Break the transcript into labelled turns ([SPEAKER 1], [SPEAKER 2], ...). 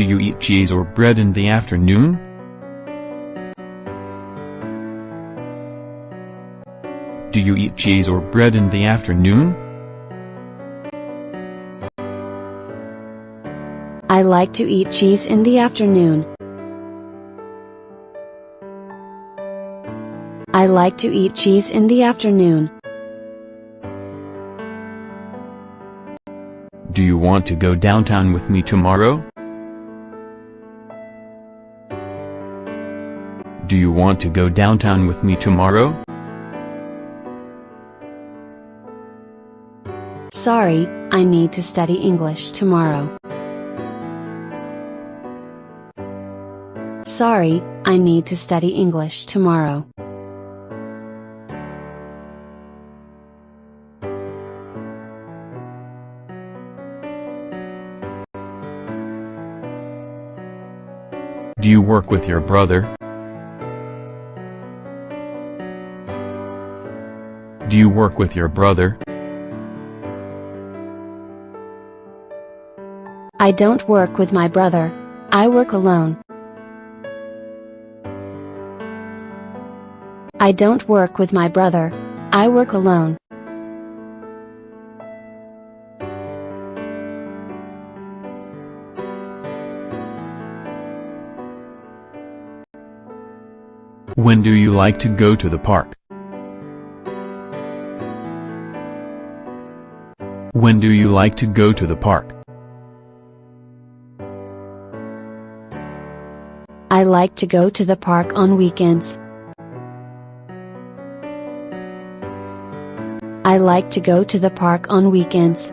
[SPEAKER 1] Do you eat cheese or bread in the afternoon? Do you eat cheese or bread in the afternoon?
[SPEAKER 2] I like to eat cheese in the afternoon. I like to eat cheese in the afternoon.
[SPEAKER 1] Do you want to go downtown with me tomorrow? Do you want to go downtown with me tomorrow?
[SPEAKER 2] Sorry, I need to study English tomorrow. Sorry, I need to study English tomorrow.
[SPEAKER 1] Do you work with your brother? Do you work with your brother?
[SPEAKER 2] I don't work with my brother. I work alone. I don't work with my brother. I work alone.
[SPEAKER 1] When do you like to go to the park? When do you like to go to the park?
[SPEAKER 2] I like to go to the park on weekends. I like to go to the park on weekends.